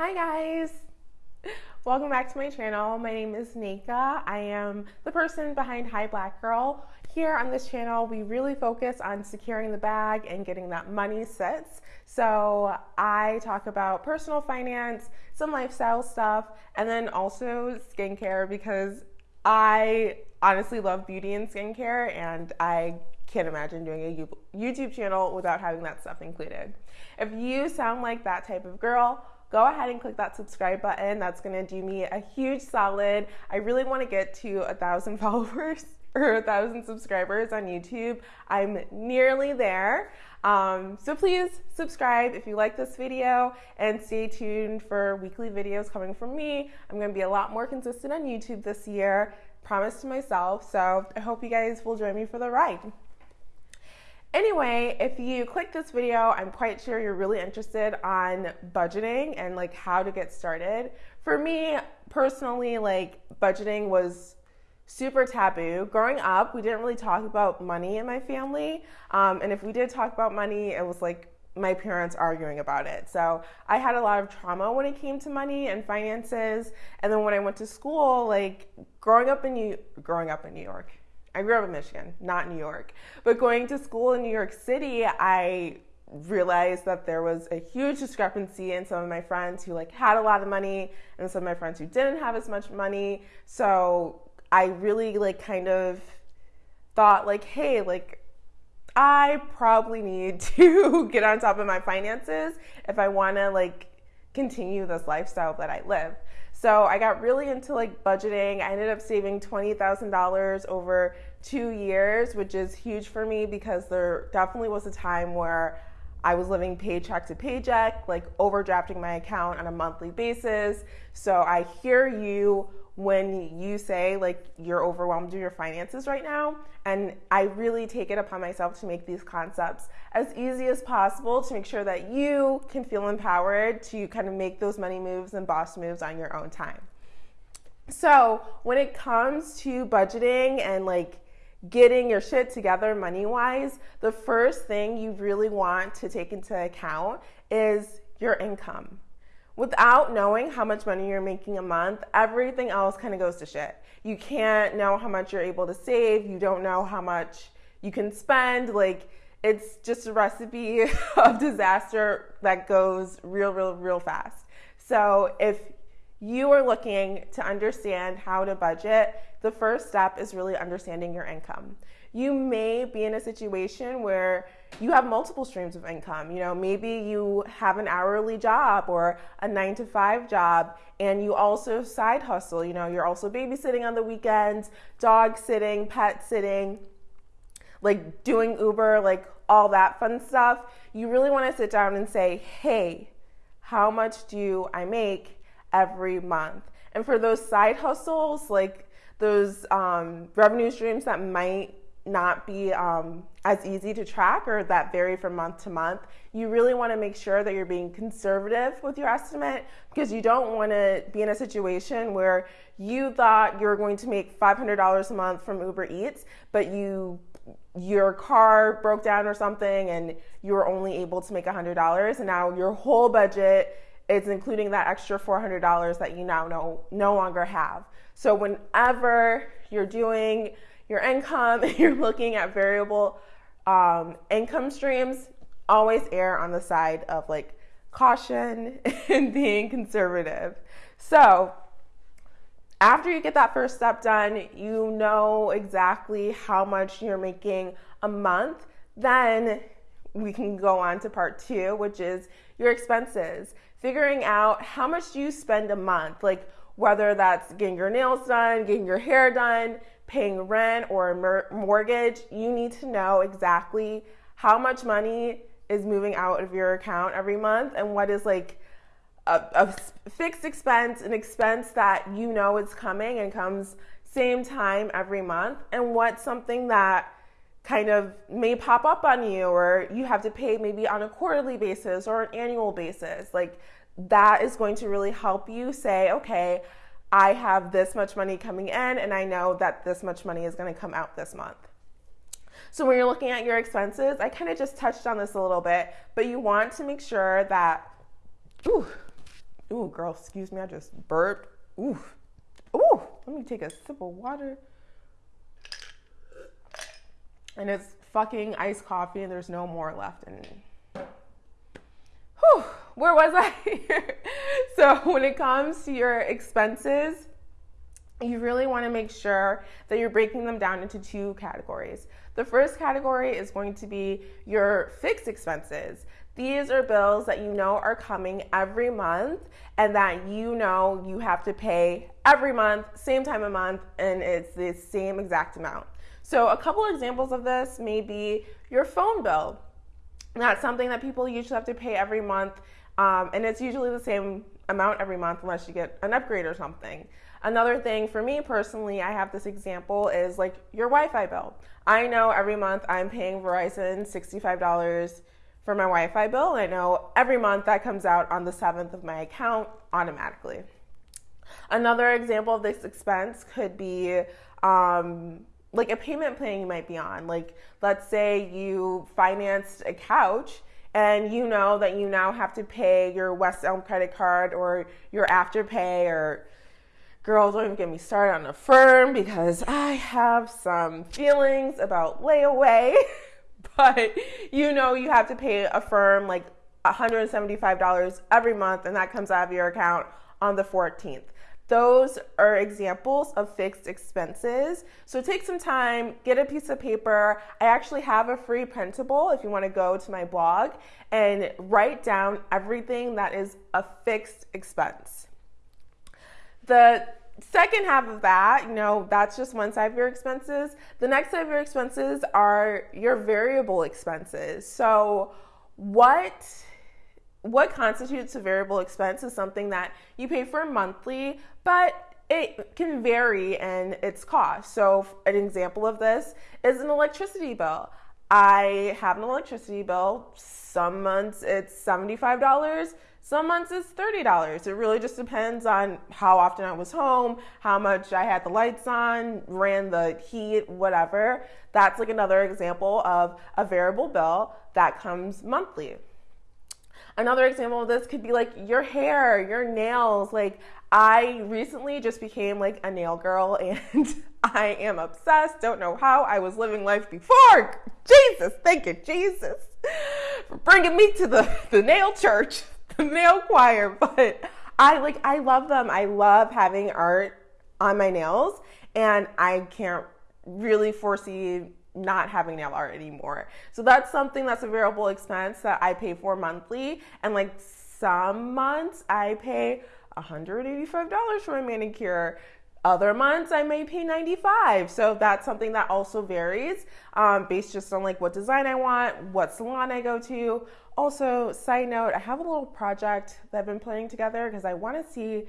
Hi guys! Welcome back to my channel. My name is Nika. I am the person behind Hi Black Girl. Here on this channel, we really focus on securing the bag and getting that money sits. So I talk about personal finance, some lifestyle stuff, and then also skincare because I honestly love beauty and skincare and I can't imagine doing a YouTube channel without having that stuff included. If you sound like that type of girl, go ahead and click that subscribe button. That's gonna do me a huge solid. I really wanna get to a thousand followers or a thousand subscribers on YouTube. I'm nearly there. Um, so please subscribe if you like this video and stay tuned for weekly videos coming from me. I'm gonna be a lot more consistent on YouTube this year, promise to myself. So I hope you guys will join me for the ride. Anyway, if you click this video, I'm quite sure you're really interested on budgeting and like how to get started. For me personally, like budgeting was super taboo. Growing up, we didn't really talk about money in my family. Um, and if we did talk about money, it was like my parents arguing about it. So I had a lot of trauma when it came to money and finances. And then when I went to school, like growing up in New growing up in New York, I grew up in Michigan, not New York. But going to school in New York City, I realized that there was a huge discrepancy in some of my friends who like had a lot of money and some of my friends who didn't have as much money. So I really like kind of thought like, hey, like I probably need to get on top of my finances if I want to like continue this lifestyle that I live. So I got really into like budgeting. I ended up saving $20,000 over two years, which is huge for me because there definitely was a time where I was living paycheck to paycheck, like overdrafting my account on a monthly basis. So I hear you when you say like you're overwhelmed with your finances right now. And I really take it upon myself to make these concepts as easy as possible to make sure that you can feel empowered to kind of make those money moves and boss moves on your own time. So when it comes to budgeting and like getting your shit together money wise, the first thing you really want to take into account is your income without knowing how much money you're making a month, everything else kind of goes to shit. You can't know how much you're able to save. You don't know how much you can spend. Like, it's just a recipe of disaster that goes real, real, real fast. So, if you are looking to understand how to budget, the first step is really understanding your income. You may be in a situation where you have multiple streams of income. You know, maybe you have an hourly job or a nine to five job, and you also side hustle. You know, you're also babysitting on the weekends, dog sitting, pet sitting, like doing Uber, like all that fun stuff. You really want to sit down and say, hey, how much do I make every month? And for those side hustles, like those um, revenue streams that might not be um, as easy to track or that vary from month to month, you really want to make sure that you're being conservative with your estimate because you don't want to be in a situation where you thought you were going to make $500 a month from Uber Eats, but you your car broke down or something and you were only able to make $100 and now your whole budget is including that extra $400 that you now no, no longer have. So whenever you're doing your income and you're looking at variable um, income streams, always err on the side of like caution and being conservative. So, after you get that first step done, you know exactly how much you're making a month. Then we can go on to part two, which is your expenses. Figuring out how much you spend a month, like whether that's getting your nails done, getting your hair done, paying rent or a mortgage, you need to know exactly how much money is moving out of your account every month and what is like a, a fixed expense, an expense that you know is coming and comes same time every month, and what's something that kind of may pop up on you or you have to pay maybe on a quarterly basis or an annual basis. Like that is going to really help you say, okay, I have this much money coming in and I know that this much money is going to come out this month. So when you're looking at your expenses, I kind of just touched on this a little bit, but you want to make sure that ooh, Ooh, girl, excuse me, I just burped. Ooh, ooh, let me take a sip of water. And it's fucking iced coffee, and there's no more left in Whew, where was I? so, when it comes to your expenses, you really want to make sure that you're breaking them down into two categories. The first category is going to be your fixed expenses. These are bills that you know are coming every month and that you know you have to pay every month, same time of month, and it's the same exact amount. So, a couple examples of this may be your phone bill. That's something that people usually have to pay every month, um, and it's usually the same amount every month unless you get an upgrade or something. Another thing for me personally, I have this example is like your Wi Fi bill. I know every month I'm paying Verizon $65 for my Wi Fi bill, I know every month that comes out on the 7th of my account automatically. Another example of this expense could be um, like a payment plan you might be on. Like, let's say you financed a couch and you know that you now have to pay your West Elm credit card or your Afterpay or girls don't even get me started on Affirm because I have some feelings about layaway. but you know you have to pay Affirm like $175 every month and that comes out of your account on the 14th. Those are examples of fixed expenses. So take some time, get a piece of paper. I actually have a free printable if you want to go to my blog and write down everything that is a fixed expense. The second half of that, you know, that's just one side of your expenses. The next side of your expenses are your variable expenses. So, what what constitutes a variable expense is something that you pay for monthly, but it can vary in its cost. So, an example of this is an electricity bill. I have an electricity bill. Some months it's $75, some months it's $30. It really just depends on how often I was home, how much I had the lights on, ran the heat, whatever. That's like another example of a variable bill that comes monthly. Another example of this could be like your hair, your nails. Like, I recently just became like a nail girl and I am obsessed. Don't know how I was living life before. Jesus, thank you, Jesus, for bringing me to the, the nail church, nail choir. But I like, I love them. I love having art on my nails and I can't really foresee not having nail art anymore. So that's something that's a variable expense that I pay for monthly. And like some months I pay $185 for a manicure. Other months I may pay 95. So that's something that also varies um, based just on like what design I want, what salon I go to. Also, side note, I have a little project that I've been putting together because I want to see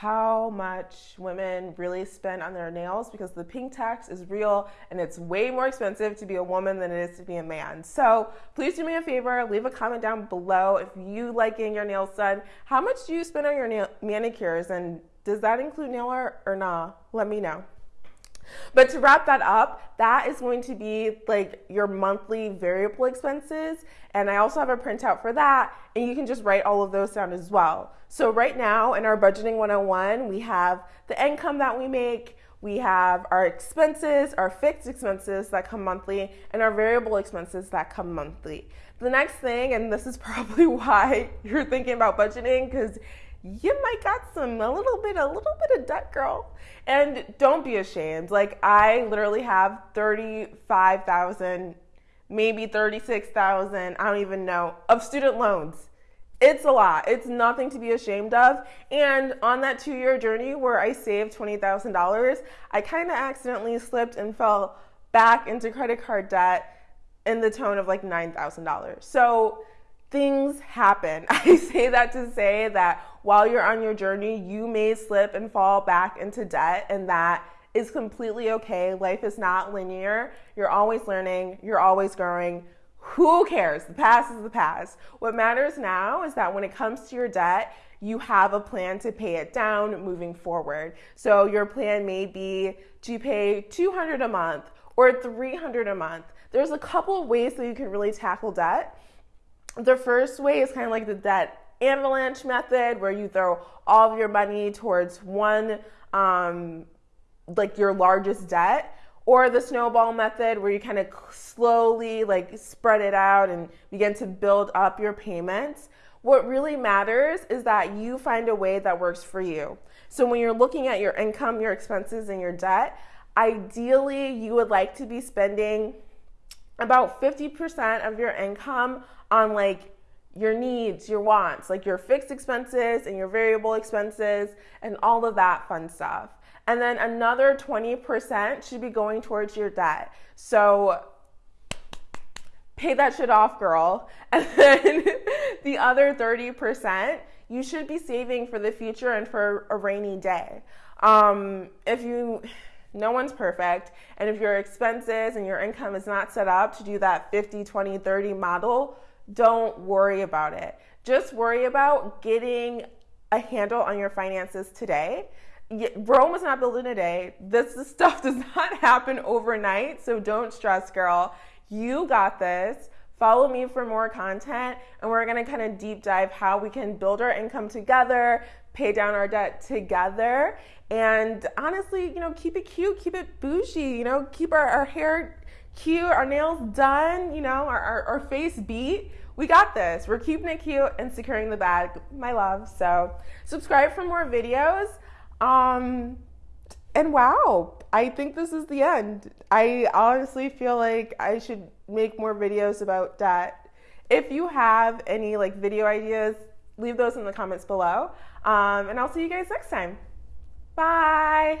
how much women really spend on their nails because the pink tax is real and it's way more expensive to be a woman than it is to be a man. So please do me a favor, leave a comment down below if you like getting your nails done. How much do you spend on your nail- manicures and does that include nail art or nah? Let me know. But to wrap that up, that is going to be like your monthly variable expenses. And I also have a printout for that. And you can just write all of those down as well. So, right now in our budgeting 101, we have the income that we make, we have our expenses, our fixed expenses that come monthly, and our variable expenses that come monthly. The next thing, and this is probably why you're thinking about budgeting, because you might got some a little bit a little bit of debt girl. And don't be ashamed. Like i literally have 35000 maybe 36000 i don't even know of student loans. It's a lot. It's nothing to be ashamed of. And on that two year journey where i saved $20000 i kind of accidentally slipped and fell back into credit card debt in the tone of like $9000 so things happen. I say that to say that while you're on your journey, you may slip and fall back into debt, and that is completely okay. Life is not linear. You're always learning, you're always growing. Who cares? The past is the past. What matters now is that when it comes to your debt, you have a plan to pay it down moving forward. So your plan may be to pay 200 a month or 300 a month. There's a couple of ways that you can really tackle debt the first way is kind of like the debt avalanche method where you throw all of your money towards one, um, like your largest debt, or the snowball method where you kind of slowly like spread it out and begin to build up your payments. What really matters is that you find a way that works for you. So when you're looking at your income, your expenses, and your debt, ideally you would like to be spending about 50% of your income on like your needs, your wants, like your fixed expenses and your variable expenses and all of that fun stuff. And then another 20% should be going towards your debt. So pay that shit off, girl. And then the other 30%, you should be saving for the future and for a rainy day. Um, if you, no one's perfect. And if your expenses and your income is not set up to do that 50, 20, 30 model, don't worry about it. Just worry about getting a handle on your finances today. Rome was not built in a day. This, this stuff does not happen overnight, so don't stress, girl. You got this. Follow me for more content, and we're gonna kind of deep dive how we can build our income together, pay down our debt together, and honestly, you know, keep it cute, keep it bougie, you know, keep our, our hair cute, our nails done, you know, our, our, our face beat. We got this. We're keeping it cute and securing the bag, my love. So subscribe for more videos. Um, and wow, I think this is the end. I honestly feel like I should make more videos about debt. If you have any like video ideas, leave those in the comments below. Um, and I'll see you guys next time. Bye.